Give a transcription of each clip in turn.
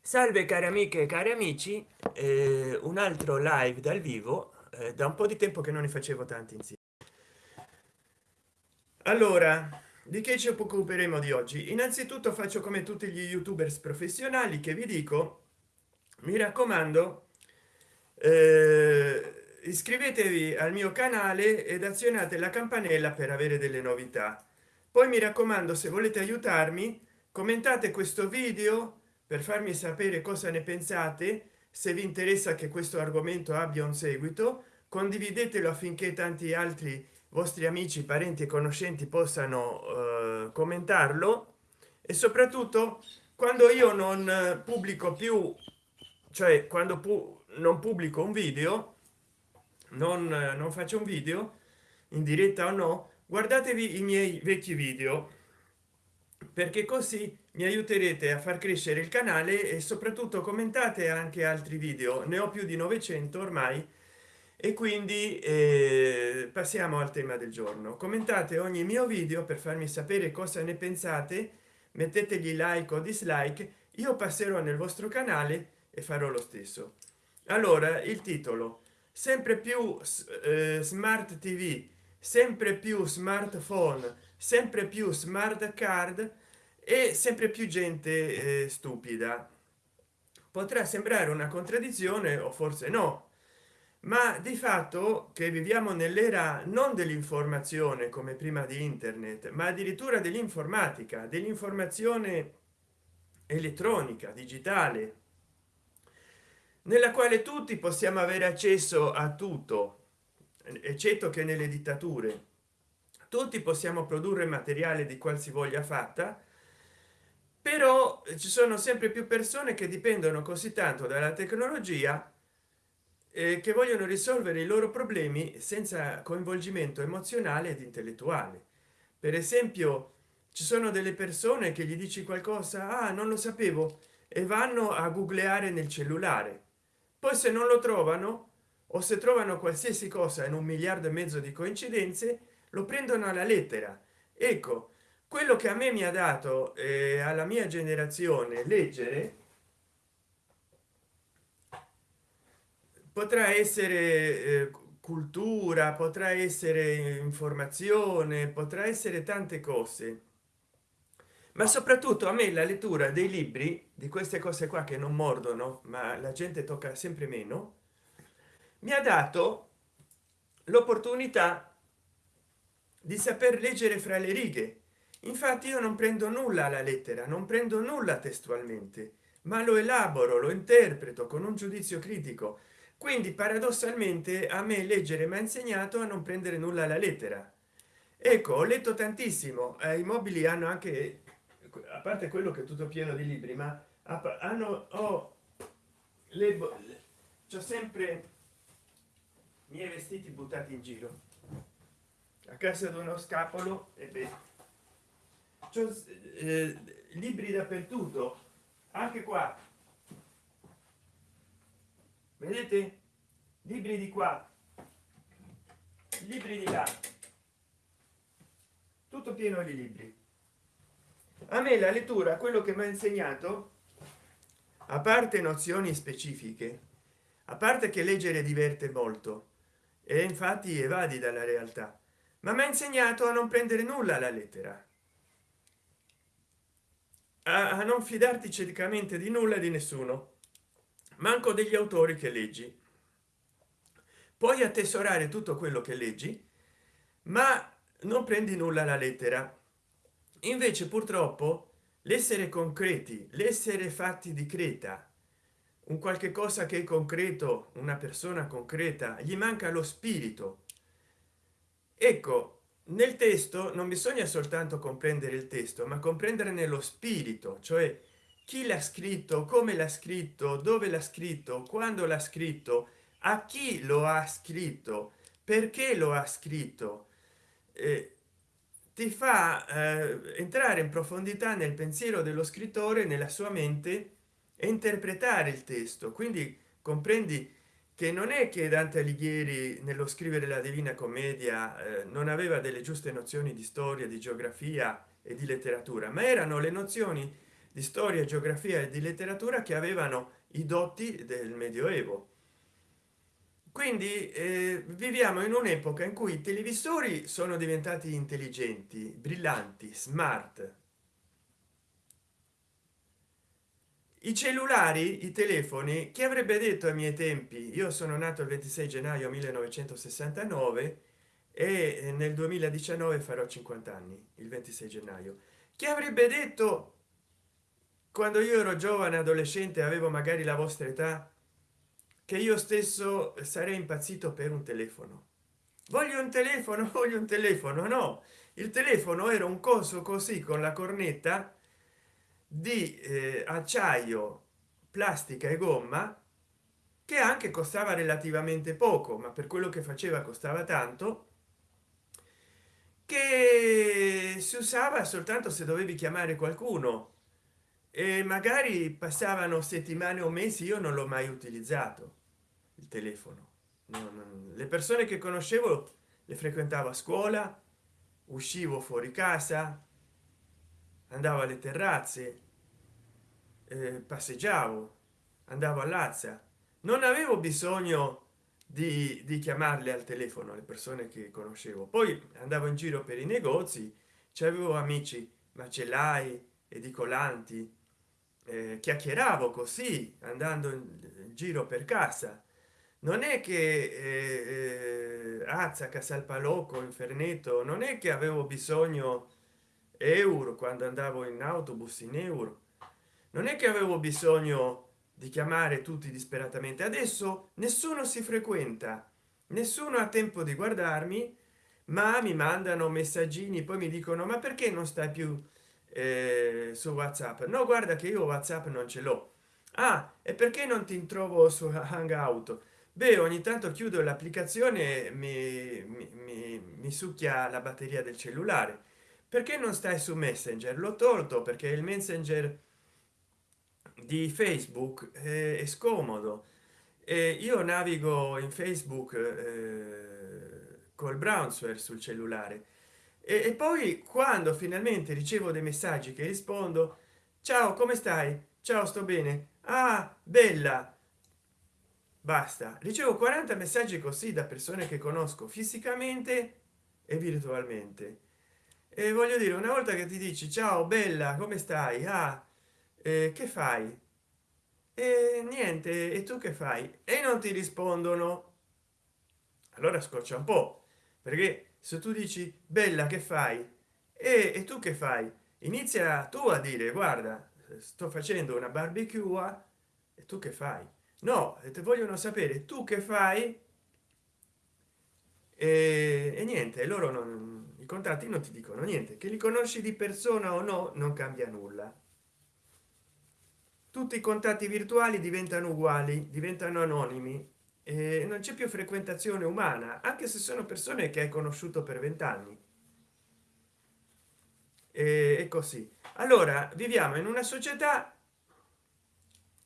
salve cari amiche e cari amici eh, un altro live dal vivo eh, da un po di tempo che non ne facevo tanti insieme. Allora di che ci occuperemo di oggi? Innanzitutto faccio come tutti gli youtubers professionali che vi dico mi raccomando eh, iscrivetevi al mio canale ed azionate la campanella per avere delle novità. Poi mi raccomando se volete aiutarmi commentate questo video per farmi sapere cosa ne pensate se vi interessa che questo argomento abbia un seguito condividetelo affinché tanti altri vostri amici parenti e conoscenti possano eh, commentarlo. E soprattutto quando io non pubblico più cioè quando pu non pubblico un video non, non faccio un video in diretta o no guardatevi i miei vecchi video. Perché così mi aiuterete a far crescere il canale e soprattutto commentate anche altri video. Ne ho più di 900 ormai e quindi eh, passiamo al tema del giorno. Commentate ogni mio video per farmi sapere cosa ne pensate mettetegli like o dislike io passerò nel vostro canale e farò lo stesso. Allora il titolo. Sempre più eh, smart tv sempre più smartphone sempre più smart card e sempre più gente eh, stupida. Potrà sembrare una contraddizione o forse no ma di fatto che viviamo nell'era non dell'informazione come prima di internet ma addirittura dell'informatica dell'informazione elettronica digitale nella quale tutti possiamo avere accesso a tutto eccetto che nelle dittature. Tutti possiamo produrre materiale di qualsivoglia fatta però ci sono sempre più persone che dipendono così tanto dalla tecnologia eh, che vogliono risolvere i loro problemi senza coinvolgimento emozionale ed intellettuale. Per esempio ci sono delle persone che gli dici qualcosa ah, non lo sapevo e vanno a googleare nel cellulare. Poi se non lo trovano o se trovano qualsiasi cosa in un miliardo e mezzo di coincidenze lo prendono alla lettera. Ecco quello che a me mi ha dato eh, alla mia generazione leggere potrà essere eh, cultura potrà essere informazione potrà essere tante cose. Ma soprattutto a me la lettura dei libri di queste cose qua che non mordono ma la gente tocca sempre meno mi ha dato l'opportunità di saper leggere fra le righe infatti io non prendo nulla alla lettera non prendo nulla testualmente ma lo elaboro lo interpreto con un giudizio critico. Quindi paradossalmente a me leggere mi ha insegnato a non prendere nulla alla lettera. Ecco ho letto tantissimo eh, i mobili hanno anche a parte quello che è tutto pieno di libri ma hanno oh, le c'ho sempre i miei vestiti buttati in giro. A casa di uno scapolo e beh eh, libri dappertutto. Anche qua. Vedete? Libri di qua. Libri di là. Tutto pieno di libri. A me la lettura quello che mi ha insegnato a parte nozioni specifiche a parte che leggere diverte molto e infatti evadi dalla realtà ma mi ha insegnato a non prendere nulla alla lettera a non fidarti ciecamente di nulla di nessuno. Manco degli autori che leggi. Puoi attesorare tutto quello che leggi ma non prendi nulla alla lettera. Invece purtroppo l'essere concreti l'essere fatti di creta un qualche cosa che è concreto una persona concreta gli manca lo spirito. Ecco nel testo non bisogna soltanto comprendere il testo ma comprendere nello spirito cioè chi l'ha scritto come l'ha scritto dove l'ha scritto quando l'ha scritto a chi lo ha scritto perché lo ha scritto. Eh, ti fa eh, entrare in profondità nel pensiero dello scrittore nella sua mente e interpretare il testo. Quindi comprendi che non è che dante alighieri nello scrivere la divina commedia eh, non aveva delle giuste nozioni di storia di geografia e di letteratura ma erano le nozioni di storia geografia e di letteratura che avevano i dotti del medioevo. Quindi eh, viviamo in un'epoca in cui i televisori sono diventati intelligenti brillanti smart i cellulari i telefoni chi avrebbe detto ai miei tempi io sono nato il 26 gennaio 1969 e nel 2019 farò 50 anni il 26 gennaio. Chi avrebbe detto quando io ero giovane adolescente avevo magari la vostra età che io stesso sarei impazzito per un telefono? Voglio un telefono? Voglio un telefono? No. Il telefono era un coso così con la cornetta di eh, acciaio plastica e gomma che anche costava relativamente poco ma per quello che faceva costava tanto che si usava soltanto se dovevi chiamare qualcuno. E magari passavano settimane o mesi io non l'ho mai utilizzato il telefono. Non, le persone che conoscevo le frequentavo a scuola uscivo fuori casa andavo alle terrazze eh, passeggiavo andavo all'azza non avevo bisogno di, di chiamarle al telefono le persone che conoscevo. Poi andavo in giro per i negozi c'avevo amici macellai edicolanti eh, chiacchieravo così andando in giro per casa. Non è che eh, azza casalpalocco inferneto non è che avevo bisogno euro quando andavo in autobus in euro. Non è che avevo bisogno di chiamare tutti disperatamente. Adesso nessuno si frequenta nessuno ha tempo di guardarmi ma mi mandano messaggini poi mi dicono ma perché non stai più eh, su whatsapp? No guarda che io whatsapp non ce l'ho. Ah e perché non ti trovo su hangout? Beh ogni tanto chiudo l'applicazione mi, mi, mi, mi succhia la batteria del cellulare perché non stai su messenger? L'ho tolto perché il messenger di facebook è scomodo. E io navigo in facebook eh, col browser sul cellulare. E, e poi quando finalmente ricevo dei messaggi che rispondo ciao come stai? Ciao sto bene. Ah bella. Basta. Ricevo 40 messaggi così da persone che conosco fisicamente e virtualmente e voglio dire una volta che ti dici ciao bella come stai? Ah eh, che fai? E niente e tu che fai? E non ti rispondono. Allora scoccia un po perché se tu dici bella che fai? E, e tu che fai? Inizia tu a dire guarda sto facendo una barbecue e tu che fai? No te vogliono sapere tu che fai? E, e niente loro non contatti non ti dicono niente. Che li conosci di persona o no non cambia nulla. Tutti i contatti virtuali diventano uguali diventano anonimi e non c'è più frequentazione umana anche se sono persone che hai conosciuto per vent'anni. E così. Allora viviamo in una società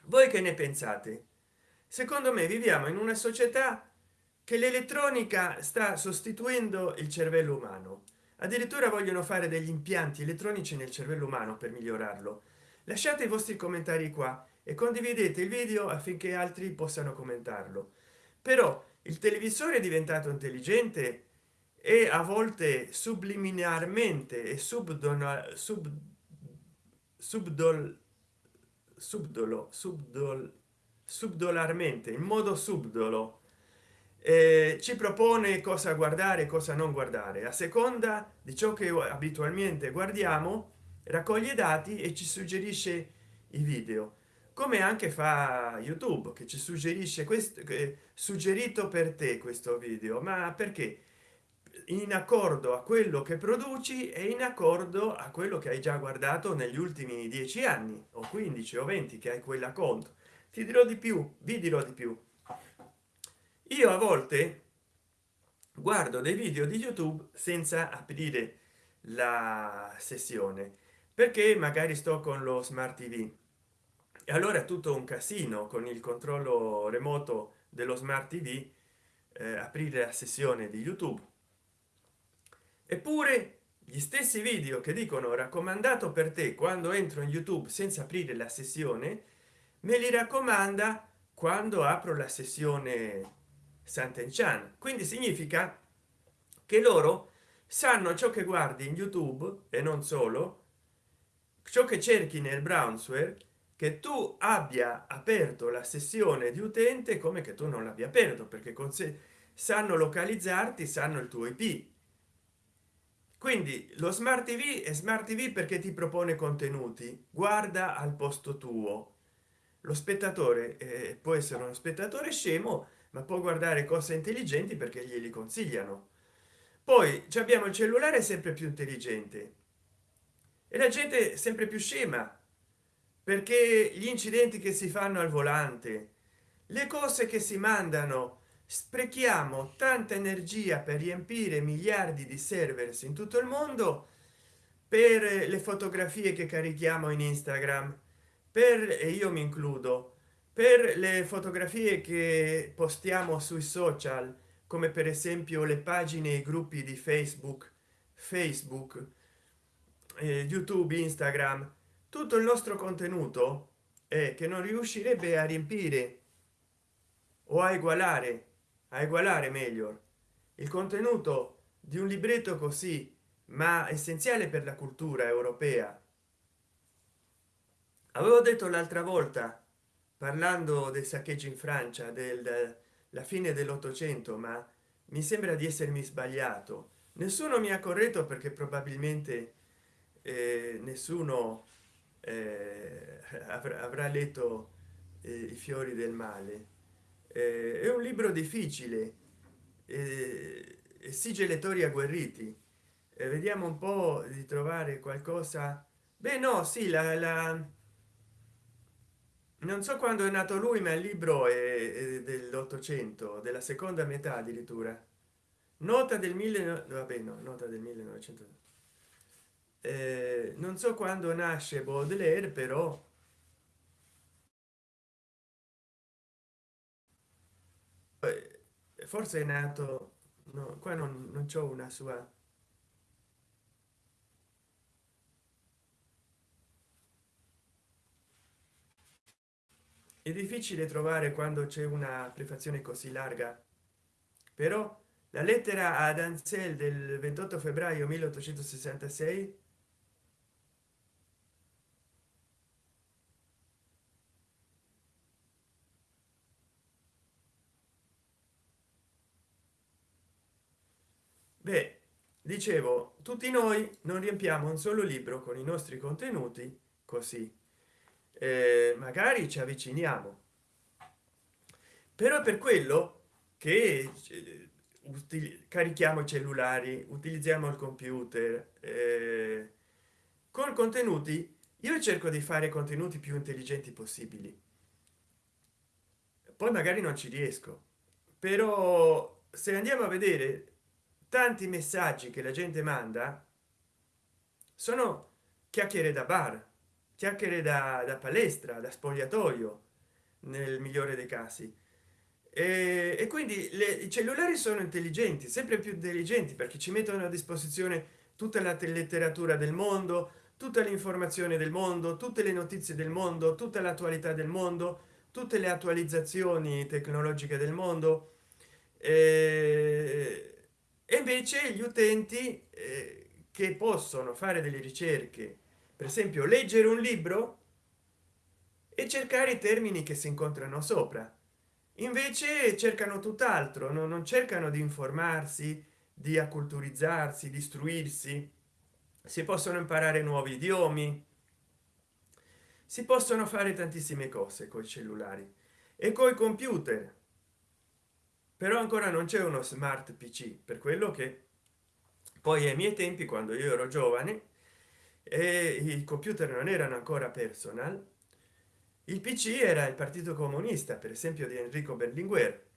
voi che ne pensate? Secondo me viviamo in una società che l'elettronica sta sostituendo il cervello umano. Addirittura vogliono fare degli impianti elettronici nel cervello umano per migliorarlo. Lasciate i vostri commentari qua e condividete il video affinché altri possano commentarlo. Però il televisore è diventato intelligente e a volte subliminarmente e subdolo sub subdol subdolo subdol subdolarmente in modo subdolo eh, ci propone cosa guardare cosa non guardare. A seconda di ciò che abitualmente guardiamo raccoglie dati e ci suggerisce i video. Come anche fa youtube che ci suggerisce questo suggerito per te questo video. Ma perché? In accordo a quello che produci e in accordo a quello che hai già guardato negli ultimi dieci anni o 15 o 20 che hai quella conto. Ti dirò di più vi dirò di più io a volte guardo dei video di youtube senza aprire la sessione perché magari sto con lo smart tv e allora è tutto un casino con il controllo remoto dello smart tv eh, aprire la sessione di youtube. Eppure gli stessi video che dicono raccomandato per te quando entro in youtube senza aprire la sessione me li raccomanda quando apro la sessione Sant'Enchan quindi significa che loro sanno ciò che guardi in youtube e non solo ciò che cerchi nel browser che tu abbia aperto la sessione di utente come che tu non l'abbia aperto perché con sé sanno localizzarti sanno il tuo ip quindi lo smart tv è smart tv perché ti propone contenuti. Guarda al posto tuo. Lo spettatore eh, può essere uno spettatore scemo ma può guardare cose intelligenti perché glieli consigliano. Poi abbiamo il cellulare sempre più intelligente. E la gente sempre più scema perché gli incidenti che si fanno al volante le cose che si mandano sprechiamo tanta energia per riempire miliardi di servers in tutto il mondo per le fotografie che carichiamo in instagram per e io mi includo per le fotografie che postiamo sui social come per esempio le pagine e i gruppi di facebook facebook eh, youtube instagram tutto il nostro contenuto è che non riuscirebbe a riempire o a egualare a egualare meglio il contenuto di un libretto così ma essenziale per la cultura europea. Avevo detto l'altra volta parlando del saccheggio in francia del la fine dell'ottocento ma mi sembra di essermi sbagliato. Nessuno mi ha corretto perché probabilmente eh, nessuno eh, avrà, avrà letto eh, i fiori del male. Eh, è un libro difficile eh, esige lettori agguerriti. Eh, vediamo un po di trovare qualcosa. Beh no sì la, la non so quando è nato lui ma il libro è, dell'ottocento della seconda metà addirittura. Nota del 1000 vabbè no nota del 1900 eh, non so quando nasce baudelaire però forse è nato no, qua non, non c'è una sua è difficile trovare quando c'è una prefazione così larga. Però la lettera ad ansel del 28 febbraio 1866 beh dicevo tutti noi non riempiamo un solo libro con i nostri contenuti così eh, magari ci avviciniamo. Però per quello che eh, carichiamo i cellulari utilizziamo il computer eh, con contenuti. Io cerco di fare contenuti più intelligenti possibili. Poi magari non ci riesco. Però se andiamo a vedere tanti messaggi che la gente manda sono chiacchiere da bar chiacchiere da, da palestra da spogliatoio nel migliore dei casi. E, e quindi le, i cellulari sono intelligenti sempre più intelligenti perché ci mettono a disposizione tutta la letteratura del mondo tutta l'informazione del mondo tutte le notizie del mondo tutta l'attualità del mondo tutte le attualizzazioni tecnologiche del mondo. E, e invece gli utenti eh, che possono fare delle ricerche per esempio leggere un libro e cercare i termini che si incontrano sopra. Invece cercano tutt'altro no? non cercano di informarsi di acculturizzarsi di istruirsi. Si possono imparare nuovi idiomi. Si possono fare tantissime cose con i cellulari e coi computer. Però ancora non c'è uno smart pc per quello che poi ai miei tempi quando io ero giovane e i computer non erano ancora personal. Il pc era il partito comunista per esempio di enrico berlinguer.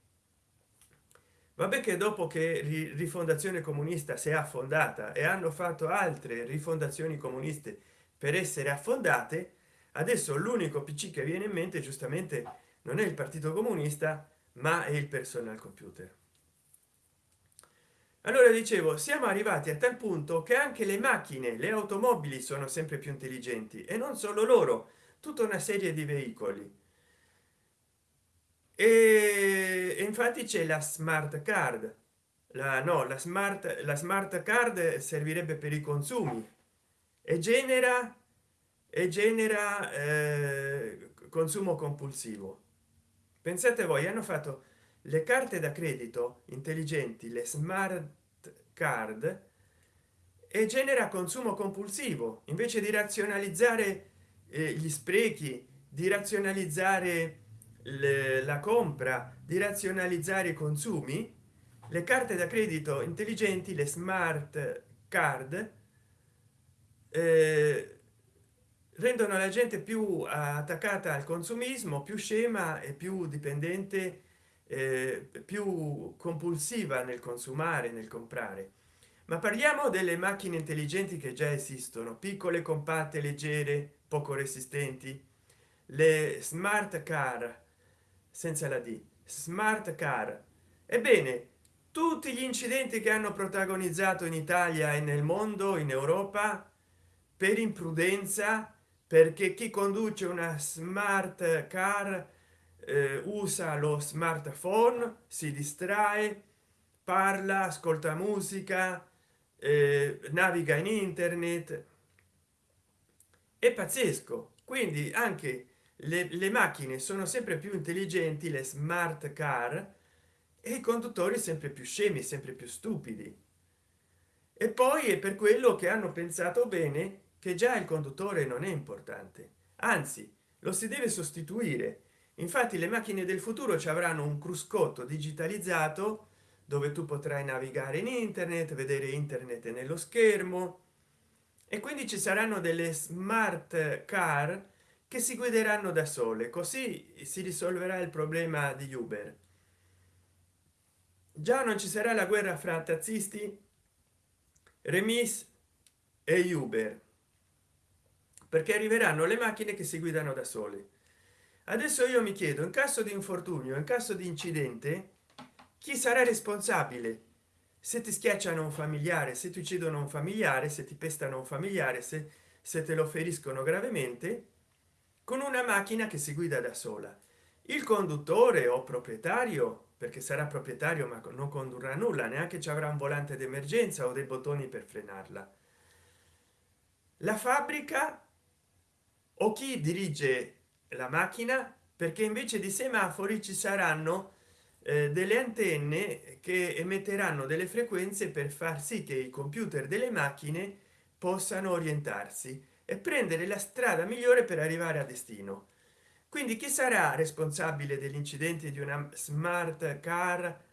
Vabbè che dopo che rifondazione comunista si è affondata e hanno fatto altre rifondazioni comuniste per essere affondate adesso l'unico pc che viene in mente giustamente non è il partito comunista ma è il personal computer allora dicevo siamo arrivati a tal punto che anche le macchine le automobili sono sempre più intelligenti e non solo loro tutta una serie di veicoli. E, infatti c'è la smart card. La no la smart la smart card servirebbe per i consumi. E genera e genera eh, consumo compulsivo. Pensate voi hanno fatto le carte da credito intelligenti le smart card e genera consumo compulsivo. Invece di razionalizzare eh, gli sprechi di razionalizzare le, la compra di razionalizzare i consumi le carte da credito intelligenti le smart card eh, rendono la gente più attaccata al consumismo più scema e più dipendente eh, più compulsiva nel consumare nel comprare. Ma parliamo delle macchine intelligenti che già esistono piccole compatte leggere poco resistenti. Le smart car senza la d smart car. Ebbene tutti gli incidenti che hanno protagonizzato in italia e nel mondo in europa per imprudenza perché chi conduce una smart car usa lo smartphone si distrae parla ascolta musica eh, naviga in internet. È pazzesco. Quindi anche le, le macchine sono sempre più intelligenti le smart car e i conduttori sempre più scemi sempre più stupidi. E poi è per quello che hanno pensato bene che già il conduttore non è importante. Anzi lo si deve sostituire infatti le macchine del futuro ci avranno un cruscotto digitalizzato dove tu potrai navigare in internet vedere internet nello schermo. E quindi ci saranno delle smart car che si guideranno da sole così si risolverà il problema di uber. Già non ci sarà la guerra fra taxisti remis e uber perché arriveranno le macchine che si guidano da sole adesso io mi chiedo in caso di infortunio in caso di incidente chi sarà responsabile? Se ti schiacciano un familiare se ti uccidono un familiare se ti pestano un familiare se, se te lo feriscono gravemente con una macchina che si guida da sola. Il conduttore o proprietario perché sarà proprietario ma non condurrà nulla neanche ci avrà un volante d'emergenza o dei bottoni per frenarla. La fabbrica o chi dirige la macchina perché invece di semafori ci saranno eh, delle antenne che emetteranno delle frequenze per far sì che i computer delle macchine possano orientarsi e prendere la strada migliore per arrivare a destino. Quindi chi sarà responsabile degli incidenti di una smart car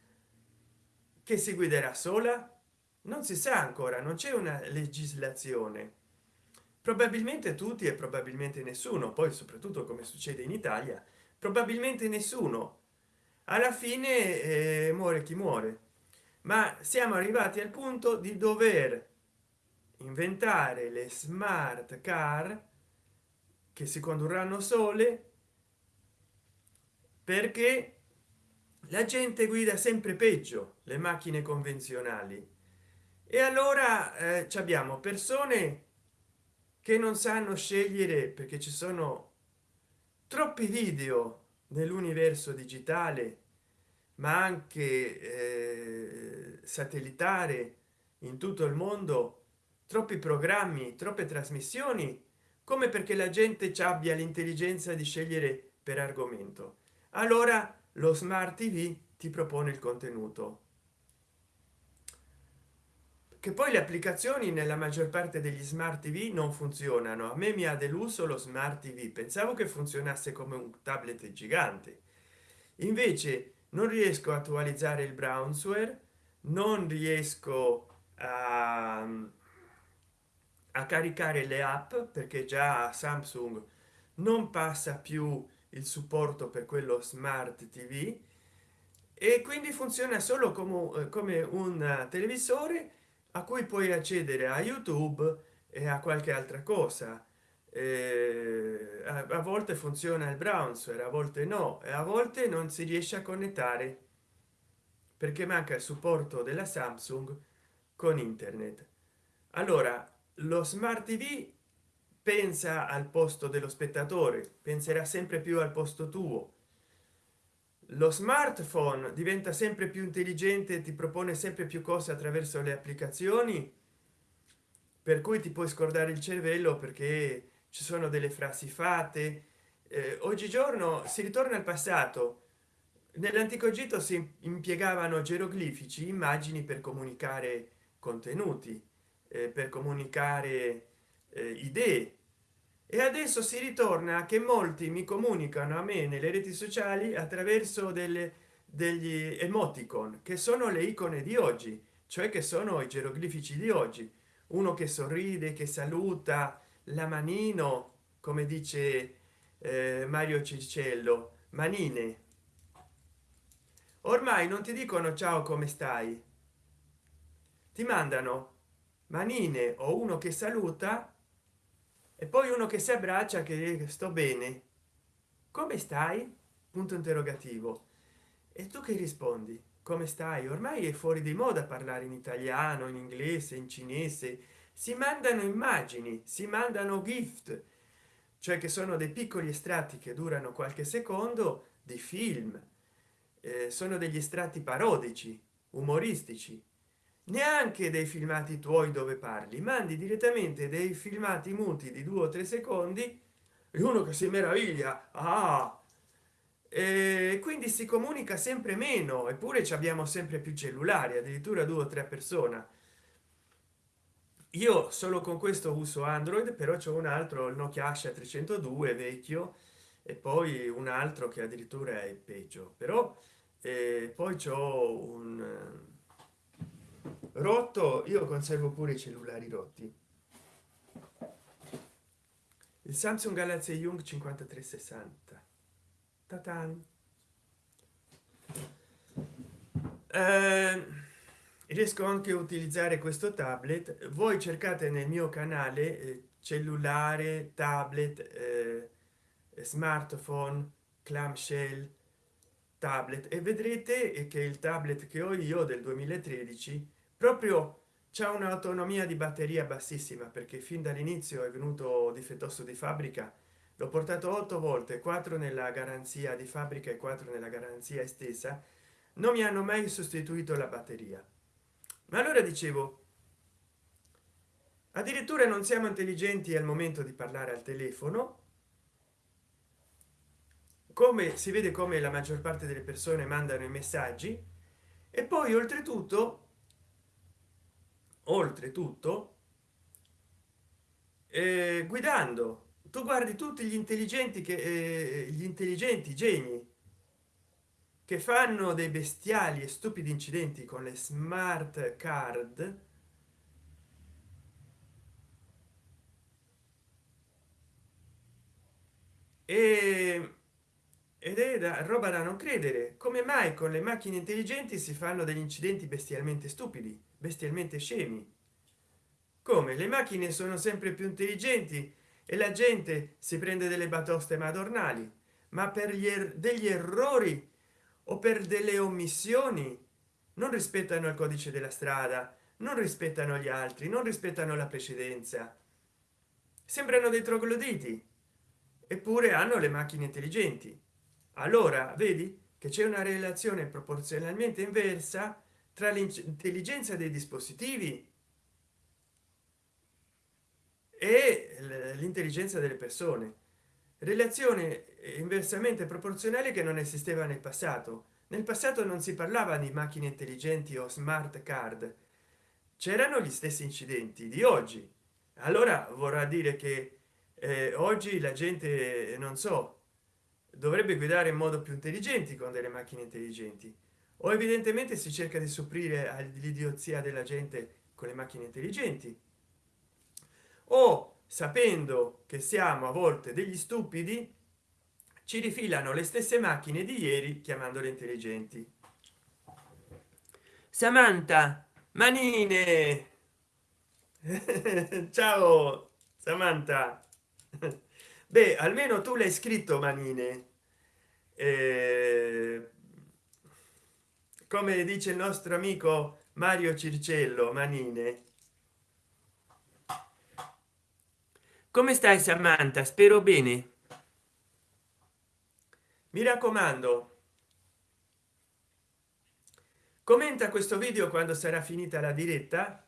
che si guiderà sola? Non si sa ancora non c'è una legislazione probabilmente tutti e probabilmente nessuno poi soprattutto come succede in italia probabilmente nessuno. Alla fine eh, muore chi muore. Ma siamo arrivati al punto di dover inventare le smart car che si condurranno sole perché la gente guida sempre peggio le macchine convenzionali. E allora eh, abbiamo persone che non sanno scegliere perché ci sono troppi video nell'universo digitale ma anche eh, satellitare in tutto il mondo troppi programmi troppe trasmissioni come perché la gente ci abbia l'intelligenza di scegliere per argomento. Allora lo smart tv ti propone il contenuto che poi le applicazioni nella maggior parte degli smart tv non funzionano. A me mi ha deluso lo smart tv pensavo che funzionasse come un tablet gigante. Invece non riesco a attualizzare il brownsware non riesco a a caricare le app perché già samsung non passa più il supporto per quello smart tv e quindi funziona solo come, come un televisore a cui puoi accedere a youtube e a qualche altra cosa. Eh, a, a, volte funziona il browser a volte no e a volte non si riesce a connettare perché manca il supporto della samsung con internet. Allora lo smart tv pensa al posto dello spettatore penserà sempre più al posto tuo lo smartphone diventa sempre più intelligente ti propone sempre più cose attraverso le applicazioni? Per cui ti puoi scordare il cervello perché ci sono delle frasi fatte. Eh, oggigiorno si ritorna al passato. Nell'antico egitto si impiegavano geroglifici immagini per comunicare contenuti eh, per comunicare eh, idee e adesso si ritorna che molti mi comunicano a me nelle reti sociali attraverso delle degli emoticon che sono le icone di oggi cioè che sono i geroglifici di oggi. Uno che sorride che saluta la manino come dice eh, mario cicello manine ormai non ti dicono ciao come stai? Ti mandano manine o uno che saluta e poi uno che si abbraccia che sto bene. Come stai? Punto interrogativo. E tu che rispondi? Come stai? Ormai è fuori di moda parlare in italiano in inglese in cinese. Si mandano immagini si mandano gift cioè che sono dei piccoli estratti che durano qualche secondo di film. Eh, sono degli estratti parodici umoristici neanche dei filmati tuoi dove parli mandi direttamente dei filmati muti di due o tre secondi e uno che si meraviglia. Ah! E quindi si comunica sempre meno eppure ci abbiamo sempre più cellulari addirittura due o tre persone io solo con questo uso android però c'è un altro il nokia asha 302 vecchio e poi un altro che addirittura è peggio. Però eh, poi c'ho un rotto io conservo pure i cellulari rotti. Il samsung galaxy young 5360 Tatan. Eh, riesco anche a utilizzare questo tablet. Voi cercate nel mio canale eh, cellulare tablet eh, smartphone clamshell tablet e vedrete che il tablet che ho io del 2013 proprio c'è un'autonomia di batteria bassissima perché fin dall'inizio è venuto difettoso di fabbrica. L'ho portato otto volte quattro nella garanzia di fabbrica e quattro nella garanzia estesa. Non mi hanno mai sostituito la batteria. Ma allora dicevo addirittura non siamo intelligenti al momento di parlare al telefono. Come si vede come la maggior parte delle persone mandano i messaggi. E poi oltretutto oltretutto eh, guidando. Tu guardi tutti gli intelligenti che eh, gli intelligenti geni che fanno dei bestiali e stupidi incidenti con le smart card e ed è da roba da non credere. Come mai con le macchine intelligenti si fanno degli incidenti bestialmente stupidi bestialmente scemi? Come? Le macchine sono sempre più intelligenti e la gente si prende delle batoste madornali. Ma per gli er degli errori o per delle omissioni non rispettano il codice della strada non rispettano gli altri non rispettano la precedenza. Sembrano dei trogloditi. Eppure hanno le macchine intelligenti allora vedi che c'è una relazione proporzionalmente inversa tra l'intelligenza dei dispositivi e l'intelligenza delle persone. Relazione inversamente proporzionale che non esisteva nel passato. Nel passato non si parlava di macchine intelligenti o smart card. C'erano gli stessi incidenti di oggi. Allora vorrà dire che eh, oggi la gente non so dovrebbe guidare in modo più intelligenti con delle macchine intelligenti. O evidentemente si cerca di soffrire all'idiozia della gente con le macchine intelligenti. O sapendo che siamo a volte degli stupidi ci rifilano le stesse macchine di ieri chiamandole intelligenti. Samantha manine! Ciao samantha beh almeno tu l'hai scritto manine. Eh, come dice il nostro amico mario circello manine. Come stai samantha? Spero bene. Mi raccomando. Commenta questo video quando sarà finita la diretta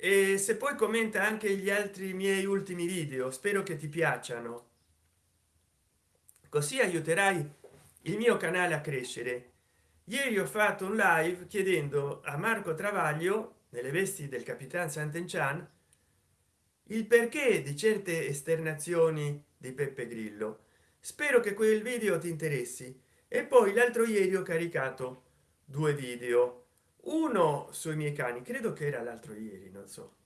e se poi commenta anche gli altri miei ultimi video spero che ti piacciono. Così aiuterai il mio canale a crescere. Ieri ho fatto un live chiedendo a marco travaglio nelle vesti del capitan sant'enchan il perché di certe esternazioni di peppe grillo. Spero che quel video ti interessi. E poi l'altro ieri ho caricato due video uno sui miei cani credo che era l'altro ieri non so.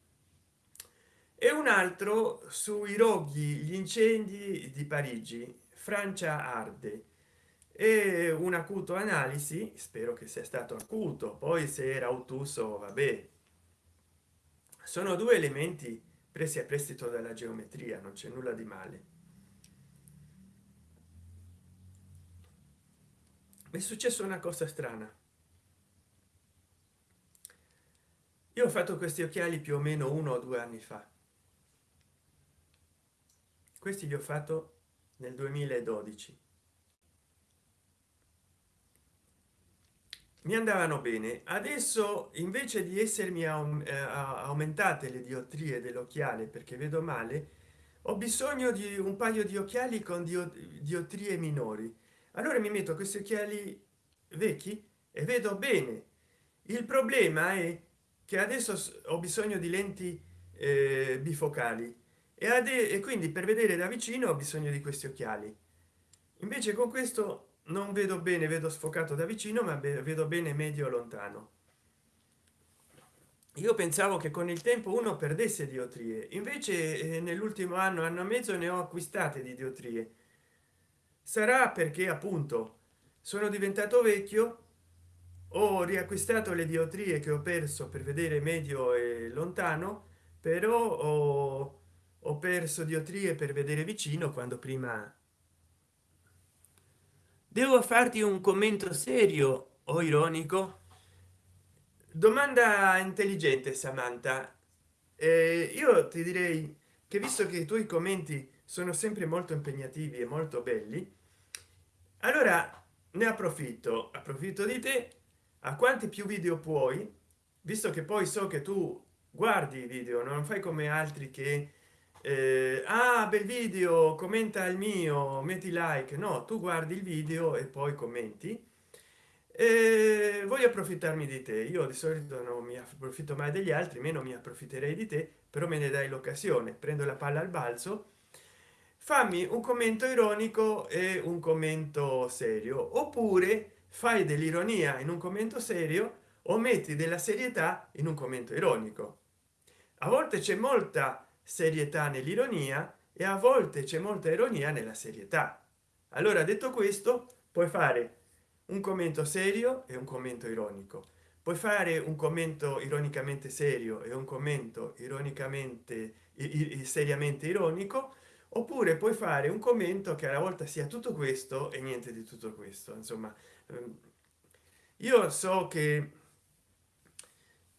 E un altro sui roghi gli incendi di parigi francia arde. E un acuto analisi spero che sia stato acuto poi se era ottuso vabbè. Sono due elementi presi a prestito dalla geometria non c'è nulla di male. È successo una cosa strana io ho fatto questi occhiali più o meno uno o due anni fa. Questi li ho fatto nel 2012 mi andavano bene. Adesso invece di essermi eh, aumentate le diottrie dell'occhiale perché vedo male ho bisogno di un paio di occhiali con diottrie minori. Allora mi metto questi occhiali vecchi e vedo bene. Il problema è che adesso ho bisogno di lenti eh, bifocali. E, e quindi per vedere da vicino ho bisogno di questi occhiali. Invece con questo non vedo bene vedo sfocato da vicino ma vedo bene medio lontano. Io pensavo che con il tempo uno perdesse diotrie. Invece eh, nell'ultimo anno anno e mezzo ne ho acquistate di diotrie. Sarà perché appunto sono diventato vecchio ho riacquistato le diotrie che ho perso per vedere medio e lontano però ho, ho perso diotrie per vedere vicino quando prima. Devo farti un commento serio o ironico? Domanda intelligente samantha. Eh, io ti direi che visto che i tuoi commenti sono sempre molto impegnativi e molto belli allora ne approfitto. Approfitto di te a quanti più video puoi visto che poi so che tu guardi i video non fai come altri che eh, ah bel video commenta il mio metti like no tu guardi il video e poi commenti. Eh, voglio approfittarmi di te. Io di solito non mi approfitto mai degli altri meno mi approfitterei di te però me ne dai l'occasione. Prendo la palla al balzo. Fammi un commento ironico e un commento serio. Oppure fai dell'ironia in un commento serio o metti della serietà in un commento ironico. A volte c'è molta serietà nell'ironia e a volte c'è molta ironia nella serietà. Allora detto questo puoi fare un commento serio e un commento ironico. Puoi fare un commento ironicamente serio e un commento ironicamente seriamente ironico oppure puoi fare un commento che alla volta sia tutto questo e niente di tutto questo. Insomma io so che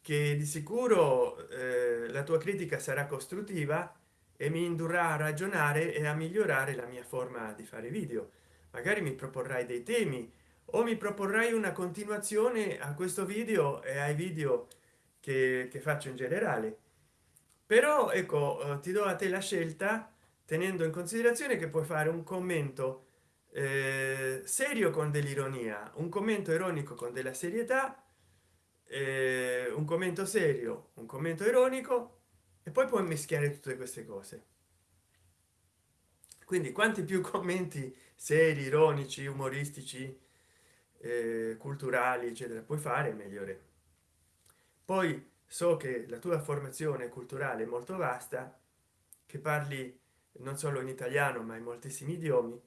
che di sicuro eh, la tua critica sarà costruttiva e mi indurrà a ragionare e a migliorare la mia forma di fare video. Magari mi proporrai dei temi o mi proporrai una continuazione a questo video e ai video che, che faccio in generale. Però ecco eh, ti do a te la scelta tenendo in considerazione che puoi fare un commento serio con dell'ironia un commento ironico con della serietà eh, un commento serio un commento ironico e poi puoi mischiare tutte queste cose. Quindi quanti più commenti seri ironici umoristici eh, culturali eccetera puoi fare migliore poi so che la tua formazione culturale è molto vasta che parli non solo in italiano ma in moltissimi idiomi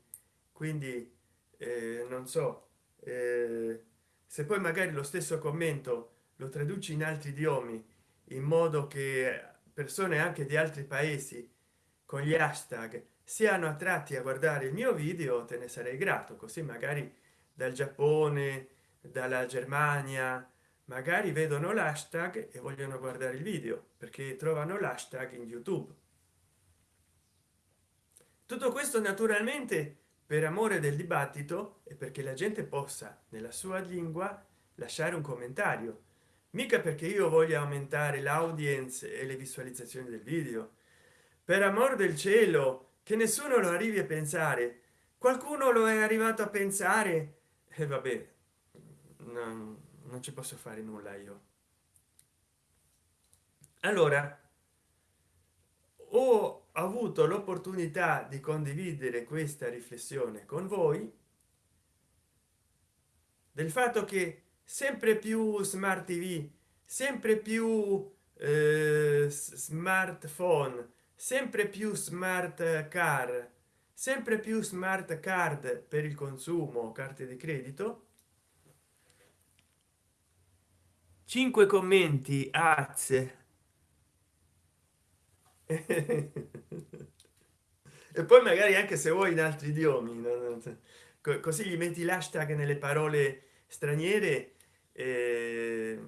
quindi eh, non so eh, se poi magari lo stesso commento lo traduci in altri idiomi in modo che persone anche di altri paesi con gli hashtag siano attratti a guardare il mio video te ne sarei grato così magari dal giappone dalla germania magari vedono l'hashtag e vogliono guardare il video perché trovano l'hashtag in youtube. Tutto questo naturalmente per amore del dibattito e perché la gente possa nella sua lingua lasciare un commentario. Mica perché io voglio aumentare l'audience e le visualizzazioni del video. Per amor del cielo che nessuno lo arrivi a pensare. Qualcuno lo è arrivato a pensare? E vabbè non, non ci posso fare nulla io. Allora ho avuto l'opportunità di condividere questa riflessione con voi del fatto che sempre più smart tv sempre più eh, smartphone sempre più smart car sempre più smart card per il consumo carte di credito 5 commenti az e poi magari anche se vuoi in altri idiomi così gli metti l'hashtag nelle parole straniere eh...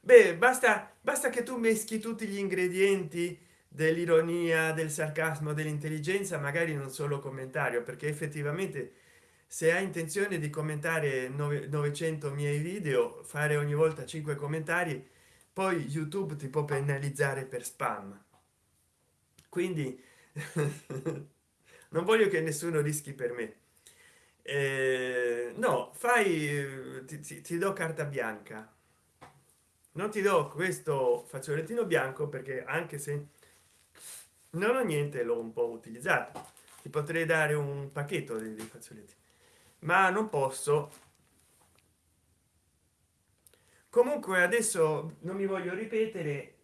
beh basta basta che tu meschi tutti gli ingredienti dell'ironia del sarcasmo dell'intelligenza magari non solo commentario perché effettivamente se hai intenzione di commentare 900 miei video fare ogni volta 5 commentari poi youtube ti può penalizzare per spam. Quindi non voglio che nessuno rischi per me. Eh, no fai ti, ti, ti do carta bianca. Non ti do questo fazzolettino bianco perché anche se non ho niente l'ho un po utilizzato. Ti potrei dare un pacchetto dei fazzoletti ma non posso comunque adesso non mi voglio ripetere.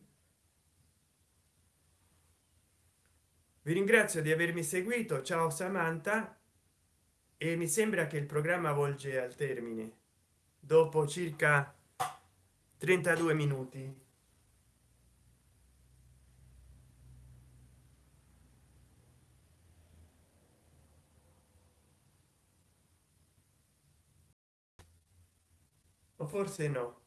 Vi ringrazio di avermi seguito. Ciao samantha. E mi sembra che il programma volge al termine. Dopo circa 32 minuti. O forse no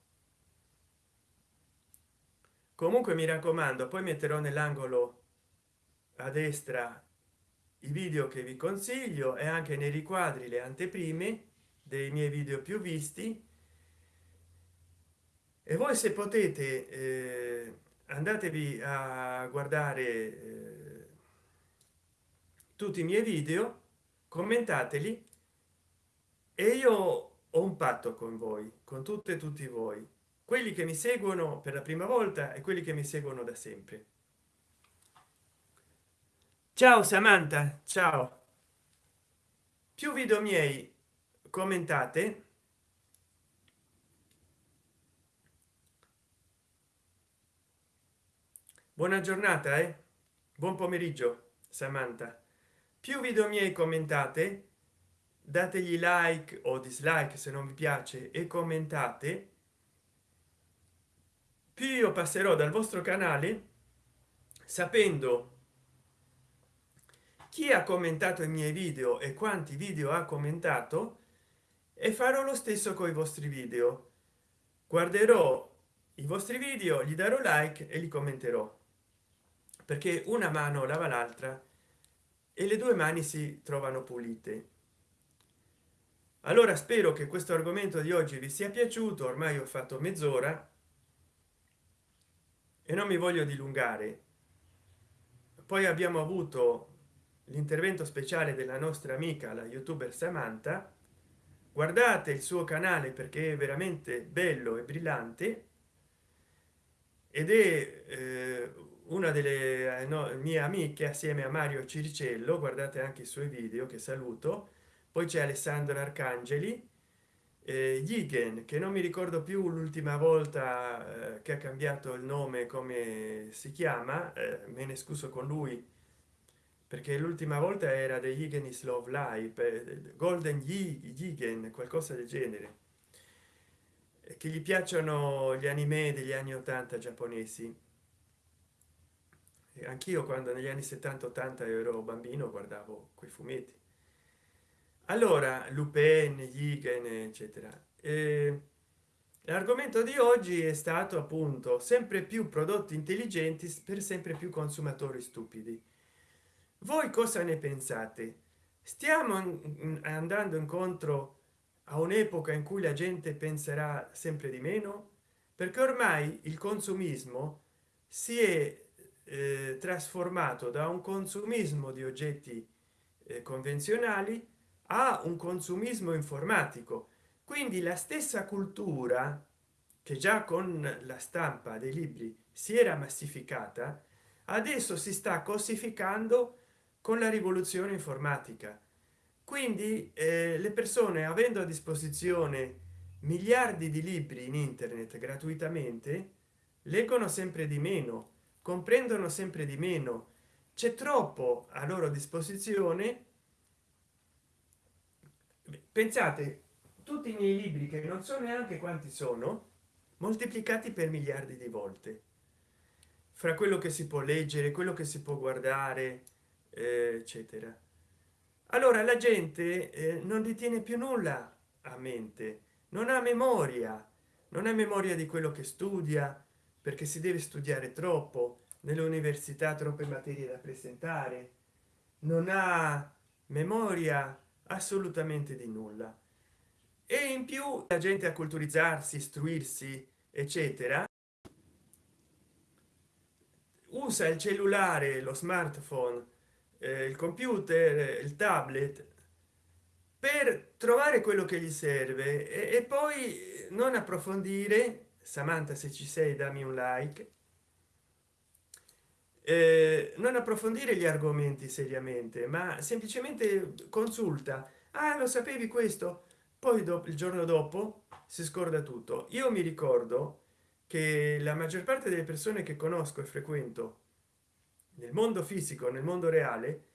comunque mi raccomando poi metterò nell'angolo a destra i video che vi consiglio e anche nei riquadri le anteprime dei miei video più visti. E voi se potete eh, andatevi a guardare eh, tutti i miei video commentateli e io ho un patto con voi con tutte e tutti voi quelli che mi seguono per la prima volta e quelli che mi seguono da sempre. Ciao samantha. Ciao. Più video miei commentate. Buona giornata eh? buon pomeriggio samantha. Più video miei commentate. Dategli like o dislike se non vi piace e commentate più io passerò dal vostro canale sapendo chi ha commentato i miei video e quanti video ha commentato e farò lo stesso con i vostri video. Guarderò i vostri video gli darò like e li commenterò perché una mano lava l'altra e le due mani si trovano pulite. Allora spero che questo argomento di oggi vi sia piaciuto ormai ho fatto mezz'ora e non mi voglio dilungare. Poi abbiamo avuto l'intervento speciale della nostra amica la youtuber samantha. Guardate il suo canale perché è veramente bello e brillante. Ed è eh, una delle eh, no, mie amiche assieme a mario ciricello guardate anche i suoi video che saluto. Poi c'è alessandro arcangeli Yigen, che non mi ricordo più l'ultima volta eh, che ha cambiato il nome come si chiama eh, me ne scuso con lui perché l'ultima volta era degli Yigen is love life eh, golden Yigen, qualcosa del genere. Che gli piacciono gli anime degli anni 80 giapponesi. Anch'io quando negli anni 70 80 ero bambino guardavo quei fumetti allora lupen Igen, eccetera. Eh, l'argomento di oggi è stato appunto sempre più prodotti intelligenti per sempre più consumatori stupidi. Voi cosa ne pensate? Stiamo andando incontro a un'epoca in cui la gente penserà sempre di meno? Perché ormai il consumismo si è eh, trasformato da un consumismo di oggetti eh, convenzionali a un consumismo informatico. Quindi la stessa cultura che già con la stampa dei libri si era massificata adesso si sta cosificando con la rivoluzione informatica. Quindi eh, le persone avendo a disposizione miliardi di libri in internet gratuitamente leggono sempre di meno comprendono sempre di meno. C'è troppo a loro disposizione pensate tutti i miei libri che non so neanche quanti sono moltiplicati per miliardi di volte. Fra quello che si può leggere quello che si può guardare eh, eccetera. Allora la gente eh, non ritiene più nulla a mente non ha memoria non ha memoria di quello che studia perché si deve studiare troppo nelle università troppe materie da presentare non ha memoria assolutamente di nulla. E in più la gente a culturizzarsi istruirsi eccetera usa il cellulare lo smartphone eh, il computer il tablet per trovare quello che gli serve e, e poi non approfondire. Samantha se ci sei dammi un like eh, non approfondire gli argomenti seriamente ma semplicemente consulta. Ah lo sapevi questo? Poi dopo il giorno dopo si scorda tutto. Io mi ricordo che la maggior parte delle persone che conosco e frequento nel mondo fisico nel mondo reale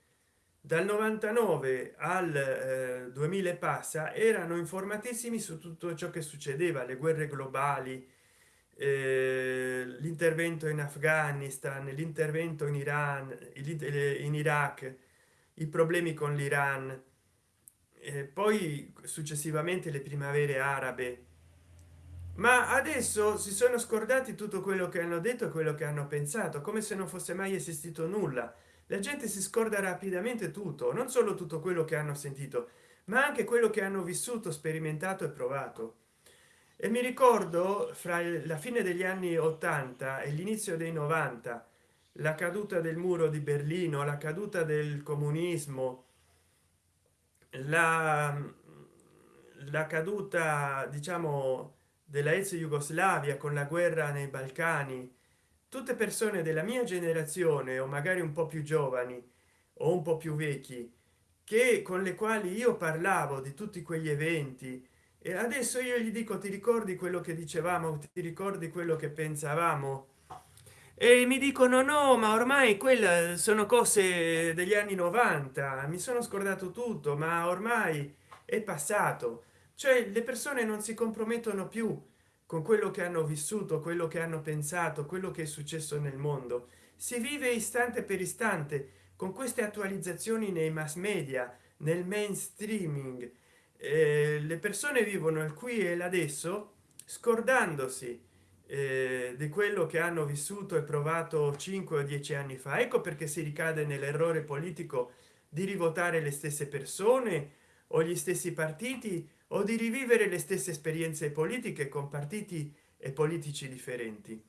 dal 99 al eh, 2000 passa erano informatissimi su tutto ciò che succedeva le guerre globali eh, l'intervento in afghanistan l'intervento in iran in iraq i problemi con l'iran poi successivamente le primavere arabe. Ma adesso si sono scordati tutto quello che hanno detto e quello che hanno pensato come se non fosse mai esistito nulla. La gente si scorda rapidamente tutto non solo tutto quello che hanno sentito ma anche quello che hanno vissuto sperimentato e provato e mi ricordo fra la fine degli anni 80 e l'inizio dei 90 la caduta del muro di berlino la caduta del comunismo la, la caduta diciamo della ex jugoslavia con la guerra nei balcani. Tutte persone della mia generazione o magari un po più giovani o un po più vecchi che con le quali io parlavo di tutti quegli eventi e adesso io gli dico ti ricordi quello che dicevamo? Ti ricordi quello che pensavamo? E mi dicono no ma ormai quelle sono cose degli anni 90 mi sono scordato tutto ma ormai è passato. Cioè le persone non si compromettono più con quello che hanno vissuto quello che hanno pensato quello che è successo nel mondo. Si vive istante per istante con queste attualizzazioni nei mass media nel mainstreaming eh, le persone vivono il qui e l'adesso scordandosi eh, di quello che hanno vissuto e provato 5 o 10 anni fa. Ecco perché si ricade nell'errore politico di rivotare le stesse persone o gli stessi partiti o di rivivere le stesse esperienze politiche con partiti e politici differenti.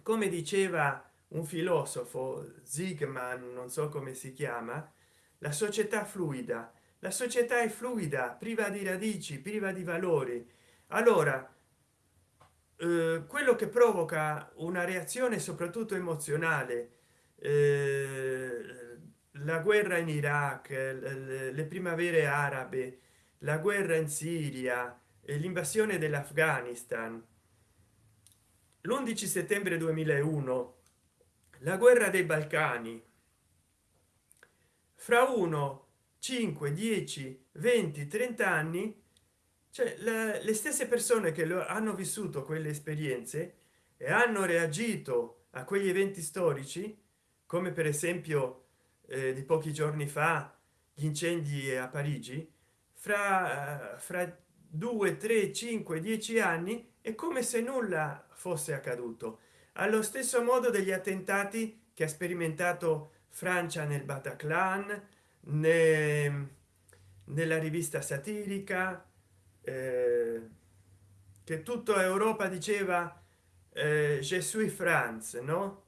Come diceva un filosofo zigman non so come si chiama la società fluida la società è fluida priva di radici priva di valori. Allora eh, quello che provoca una reazione soprattutto emozionale eh, la guerra in iraq le, le primavere arabe la guerra in siria l'invasione dell'afghanistan. L'11 settembre 2001 la guerra dei balcani. Fra uno 5 10 20 30 anni cioè le, le stesse persone che lo hanno vissuto quelle esperienze e hanno reagito a quegli eventi storici come per esempio eh, di pochi giorni fa gli incendi a parigi fra fra 2 3 5 10 anni è come se nulla fosse accaduto. Allo stesso modo degli attentati che ha sperimentato francia nel bataclan né, nella rivista satirica eh, che tutta europa diceva eh, suis france no?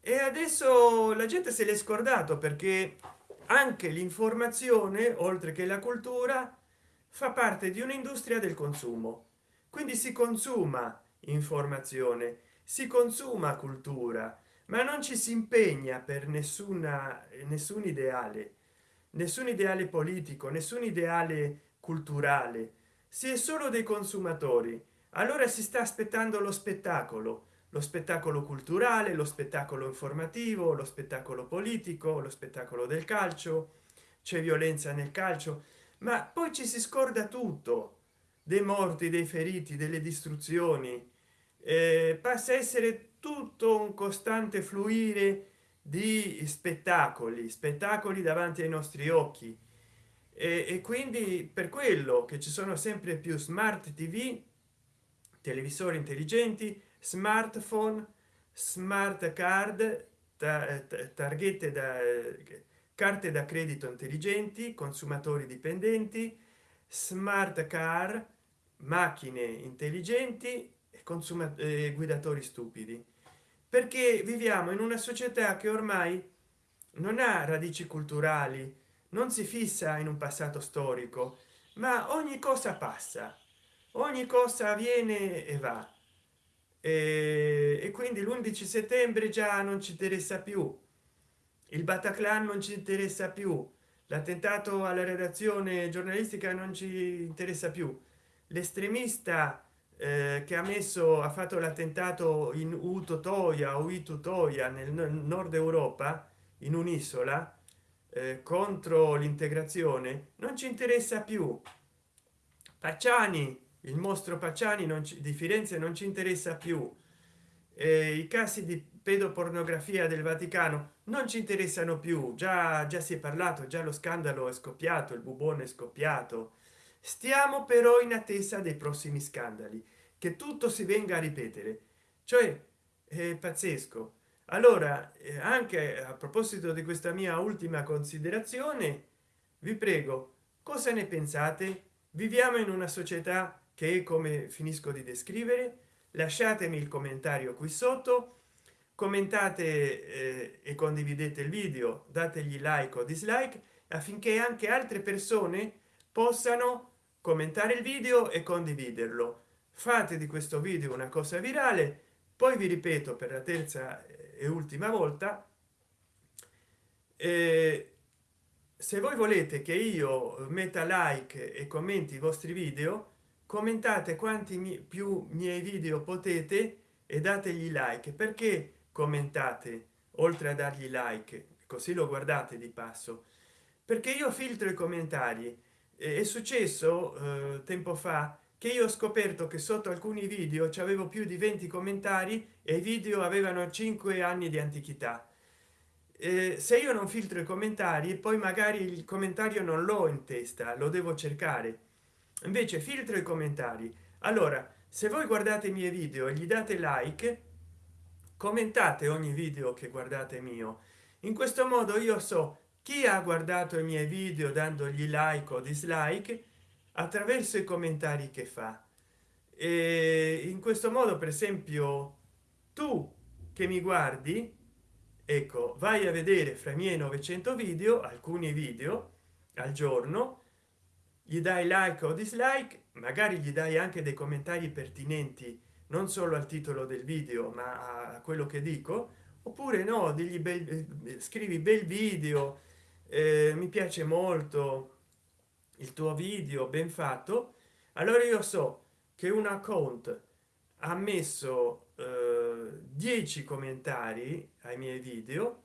E adesso la gente se l'è scordato perché anche l'informazione oltre che la cultura fa parte di un'industria del consumo. Quindi si consuma informazione si consuma cultura ma non ci si impegna per nessuna nessun ideale nessun ideale politico nessun ideale culturale. Si è solo dei consumatori. Allora si sta aspettando lo spettacolo. Lo spettacolo culturale lo spettacolo informativo lo spettacolo politico lo spettacolo del calcio. C'è violenza nel calcio. Ma poi ci si scorda tutto. Dei morti dei feriti delle distruzioni. Eh, passa a essere tutto un costante fluire di spettacoli spettacoli davanti ai nostri occhi. E, e quindi per quello che ci sono sempre più smart tv televisori intelligenti smartphone smart card targhette da carte da credito intelligenti consumatori dipendenti smart car macchine intelligenti e consuma eh, guidatori stupidi. Perché viviamo in una società che ormai non ha radici culturali non si fissa in un passato storico ma ogni cosa passa ogni cosa avviene e va. E, e quindi l'11 settembre già non ci interessa più il bataclan non ci interessa più l'attentato alla redazione giornalistica non ci interessa più l'estremista eh, che ha messo ha fatto l'attentato in utotoia o itutoia nel nord europa in un'isola eh, contro l'integrazione non ci interessa più. Pacciani il mostro pacciani non ci, di firenze non ci interessa più. Eh, i casi di pedopornografia del vaticano non ci interessano più. Già già si è parlato già lo scandalo è scoppiato il bubone è scoppiato stiamo però in attesa dei prossimi scandali. Che tutto si venga a ripetere. Cioè è pazzesco. Allora eh, anche a proposito di questa mia ultima considerazione vi prego cosa ne pensate? Viviamo in una società che come finisco di descrivere lasciatemi il commentario qui sotto. Commentate eh, e condividete il video dategli like o dislike affinché anche altre persone possano commentare il video e condividerlo. Fate di questo video una cosa virale poi vi ripeto per la terza e ultima volta eh, se voi volete che io metta like e commenti i vostri video commentate quanti mi, più miei video potete e dategli like. Perché commentate oltre a dargli like? Così lo guardate di passo. Perché io filtro i commentari è successo eh, tempo fa che io ho scoperto che sotto alcuni video ci avevo più di 20 commentari e i video avevano 5 anni di antichità. Eh, se io non filtro i commentari poi magari il commentario non l'ho in testa lo devo cercare. Invece filtro i commentari. Allora se voi guardate i miei video e gli date like commentate ogni video che guardate mio. In questo modo io so chi ha guardato i miei video dandogli like o dislike attraverso i commentari che fa. E in questo modo per esempio tu che mi guardi ecco vai a vedere fra i miei 900 video alcuni video al giorno gli dai like o dislike magari gli dai anche dei commentari pertinenti non solo al titolo del video ma a quello che dico oppure no degli bel eh, scrivi bel video eh, mi piace molto il tuo video ben fatto. Allora io so che un account ha messo eh, 10 commentari ai miei video.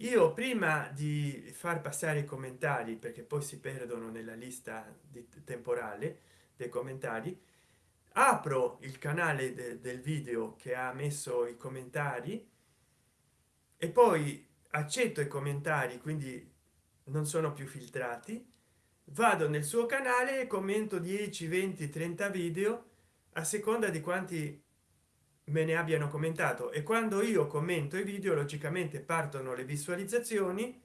Io prima di far passare i commentari perché poi si perdono nella lista temporale dei commentari apro il canale de del video che ha messo i commentari e poi accetto i commentari quindi non sono più filtrati. Vado nel suo canale e commento 10 20 30 video a seconda di quanti me ne abbiano commentato. E quando io commento i video logicamente partono le visualizzazioni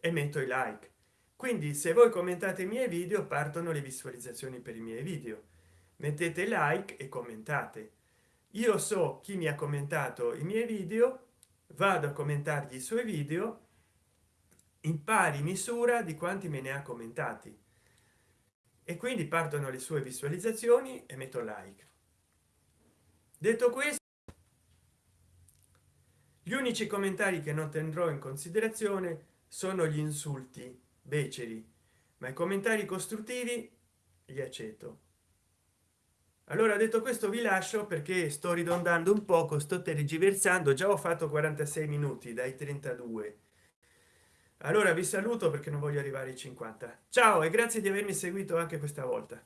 e metto i like. Quindi se voi commentate i miei video partono le visualizzazioni per i miei video. Mettete like e commentate. Io so chi mi ha commentato i miei video vado a commentargli i suoi video in pari misura di quanti me ne ha commentati. E quindi partono le sue visualizzazioni e metto like. Detto questo gli unici commentari che non tendrò in considerazione sono gli insulti beceri ma i commentari costruttivi li accetto. Allora detto questo vi lascio perché sto ridondando un poco sto tergiversando. Già ho fatto 46 minuti dai 32 allora vi saluto perché non voglio arrivare ai 50 ciao e grazie di avermi seguito anche questa volta